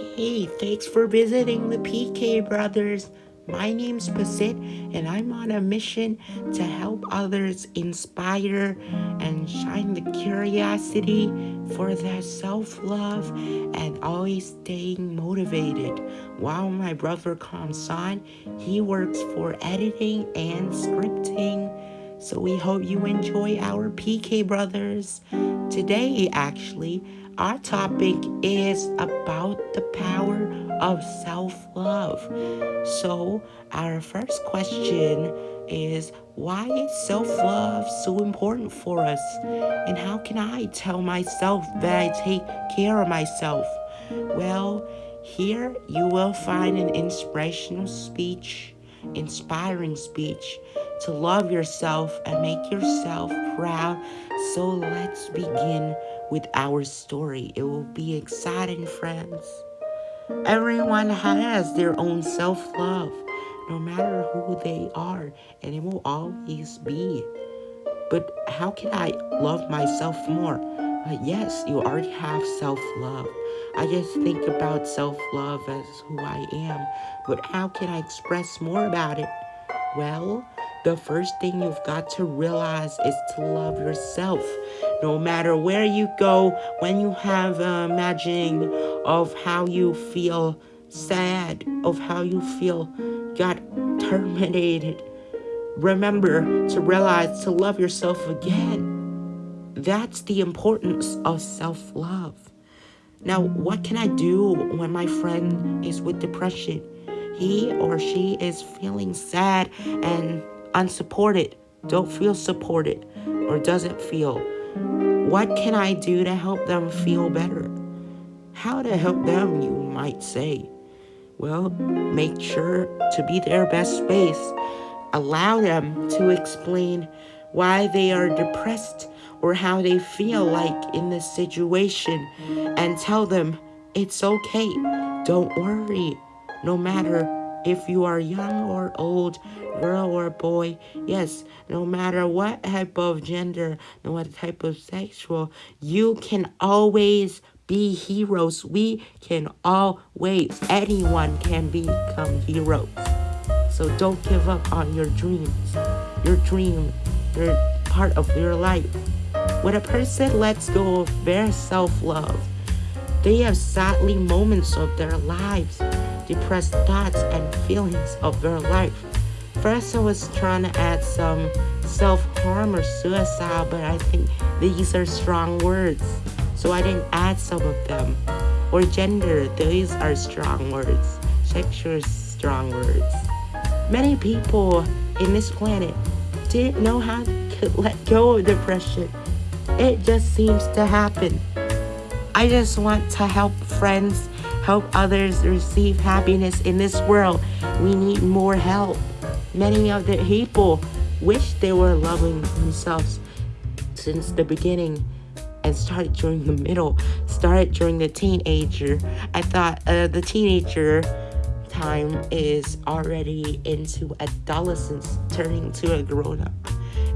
Hey, thanks for visiting the PK Brothers. My name's Basit, and I'm on a mission to help others inspire and shine the curiosity for their self love and always staying motivated. While my brother Kamsan, he works for editing and scripting. So we hope you enjoy our PK Brothers. Today, actually, our topic is about the power of self love. So, our first question is why is self love so important for us? And how can I tell myself that I take care of myself? Well, here you will find an inspirational speech, inspiring speech to love yourself and make yourself proud. So let's begin with our story. It will be exciting, friends. Everyone has their own self love, no matter who they are, and it will always be. But how can I love myself more? Uh, yes, you already have self love. I just think about self love as who I am, but how can I express more about it? Well, the first thing you've got to realize is to love yourself. No matter where you go, when you have uh, imagining of how you feel sad, of how you feel got terminated, remember to realize to love yourself again. That's the importance of self-love. Now, what can I do when my friend is with depression? He or she is feeling sad and unsupported, don't feel supported, or doesn't feel. What can I do to help them feel better? How to help them, you might say. Well, make sure to be their best space. Allow them to explain why they are depressed or how they feel like in this situation and tell them it's okay. Don't worry. No matter if you are young or old, girl or boy, yes, no matter what type of gender, no matter type of sexual, you can always be heroes. We can always, anyone can become heroes. So don't give up on your dreams. Your dream, your part of your life. When a person lets go of their self-love, they have sadly moments of their lives depressed thoughts and feelings of their life. First, I was trying to add some self-harm or suicide, but I think these are strong words, so I didn't add some of them. Or gender, these are strong words. Sexual strong words. Many people in this planet didn't know how to let go of depression. It just seems to happen. I just want to help friends help others receive happiness in this world. We need more help. Many of the people wish they were loving themselves since the beginning and started during the middle, started during the teenager. I thought uh, the teenager time is already into adolescence, turning to a grown-up.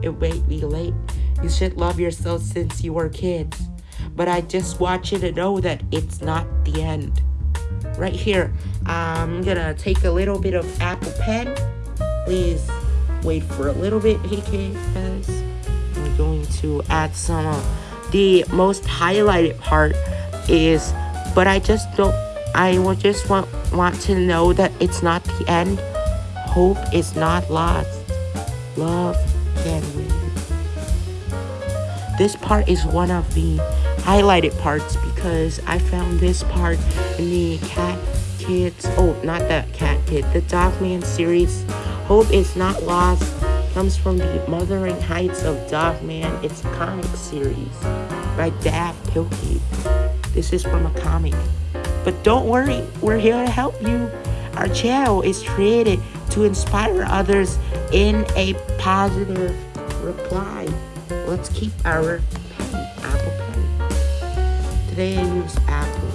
It may be late. You should love yourself since you were kids. But I just want you to know that it's not the end right here. I'm gonna take a little bit of Apple Pen. Please wait for a little bit, because I'm going to add some the most highlighted part is, but I just don't, I will just want, want to know that it's not the end. Hope is not lost. Love can win. This part is one of the highlighted parts because I found this part in the Cat Kids, oh, not the Cat Kid, the Dogman series. Hope is Not Lost comes from the Mothering Heights of Dogman. It's a comic series by Dav Pilkey. This is from a comic. But don't worry, we're here to help you. Our channel is created to inspire others in a positive reply. Let's keep our Today I use Apple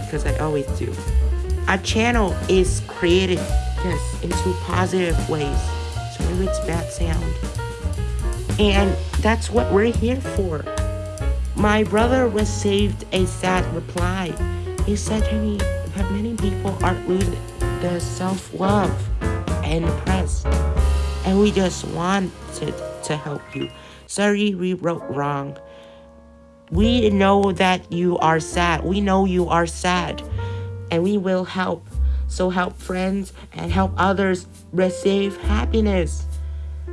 because I always do. Our channel is created, yes, into positive ways. If it's bad sound. And that's what we're here for. My brother received a sad reply. he said to me that many people are losing their self-love and depressed. And we just wanted to help you. Sorry we wrote wrong. We know that you are sad. We know you are sad. And we will help. So help friends and help others receive happiness.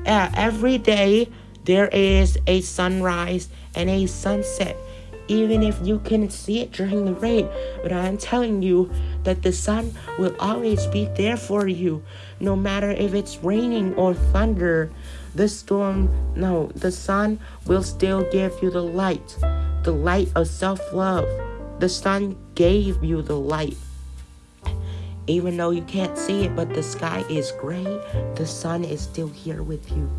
Yeah, every day there is a sunrise and a sunset even if you can see it during the rain. But I'm telling you that the sun will always be there for you, no matter if it's raining or thunder. The storm, no, the sun will still give you the light, the light of self love. The sun gave you the light. Even though you can't see it, but the sky is gray, the sun is still here with you.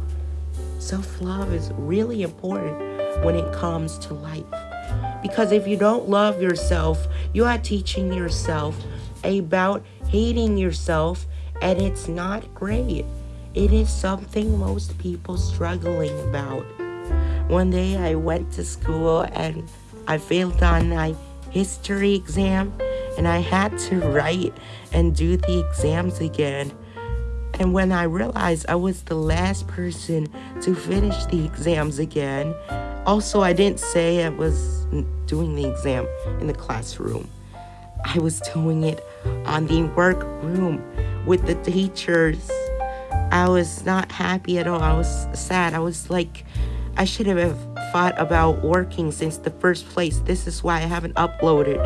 Self love is really important when it comes to life. Because if you don't love yourself, you are teaching yourself about hating yourself, and it's not great. It is something most people struggling about. One day I went to school and I failed on my history exam and I had to write and do the exams again. And when I realized I was the last person to finish the exams again, also, I didn't say I was doing the exam in the classroom. I was doing it on the workroom with the teachers. I was not happy at all. I was sad. I was like, I should have thought about working since the first place. This is why I haven't uploaded.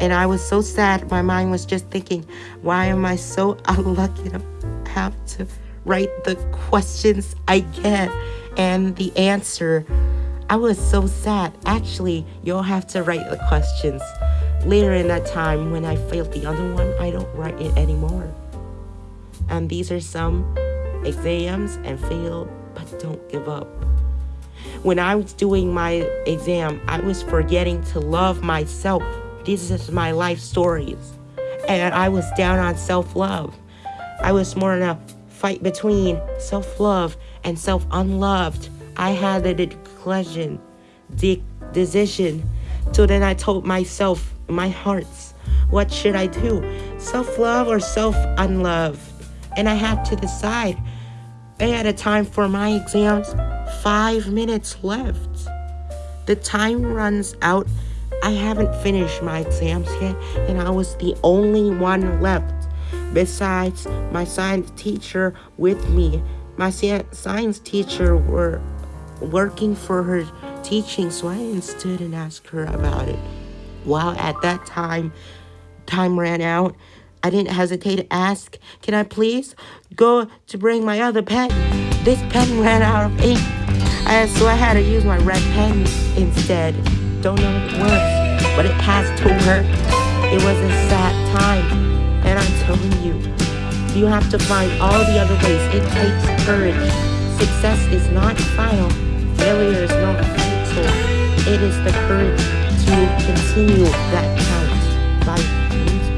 And I was so sad. My mind was just thinking, why am I so unlucky to have to write the questions I get and the answer? I was so sad. Actually, you'll have to write the questions. Later in that time, when I failed the other one, I don't write it anymore. And these are some exams and fail, but don't give up. When I was doing my exam, I was forgetting to love myself. This is my life stories. And I was down on self love. I was more in a fight between self love and self unloved. I had a decision, the decision. So then I told myself, my hearts, what should I do? Self love or self unlove? And I had to decide. I had a time for my exams, five minutes left. The time runs out. I haven't finished my exams yet, and I was the only one left. Besides my science teacher with me, my science teacher were working for her teaching, so I didn't stood and asked her about it. While at that time, time ran out, I didn't hesitate to ask, Can I please go to bring my other pen? This pen ran out of ink. I, so I had to use my red pen instead. Don't know if it works, but it has to work. It was a sad time, and I'm telling you, you have to find all the other ways. It takes courage. Success is not final. Failure is not fatal. It is the courage to continue that counts by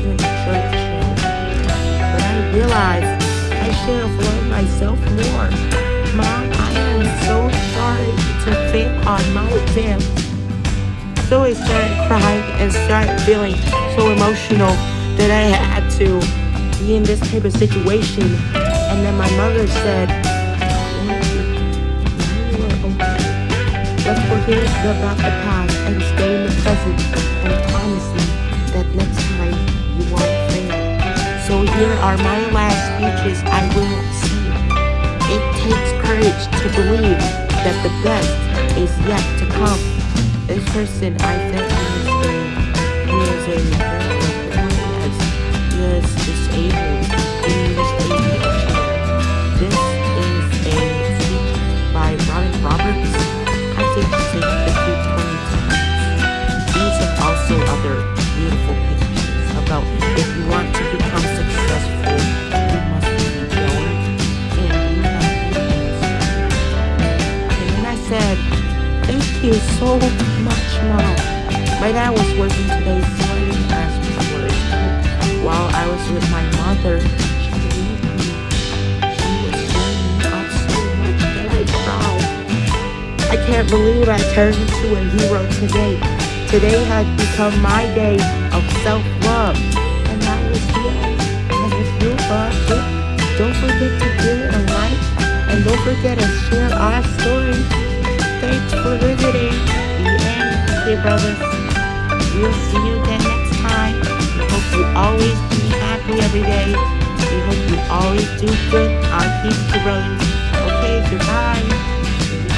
Churchill. But I realized I should have loved myself more. Mom, I am so sorry to fail on my exam. So I started crying and started feeling so emotional that I had to be in this type of situation. And then my mother said, Let's forget about the past and promise me that next time you won't fail. So here are my last speeches I will see. It takes courage to believe that the best is yet to come. This person I think is a, is a so much money. My dad was working today morning as work. While I was with my mother, she was showing me so much very proud. I can't believe I turned into a hero today. Today has become my day of self-love. And that was good. And if you loved it, don't forget to give it a like. And don't forget to share our story. Thanks for visiting. The brothers. We'll see you again next time. We hope you always be happy every day. We hope you always do good. Our peace, brothers. Okay, goodbye.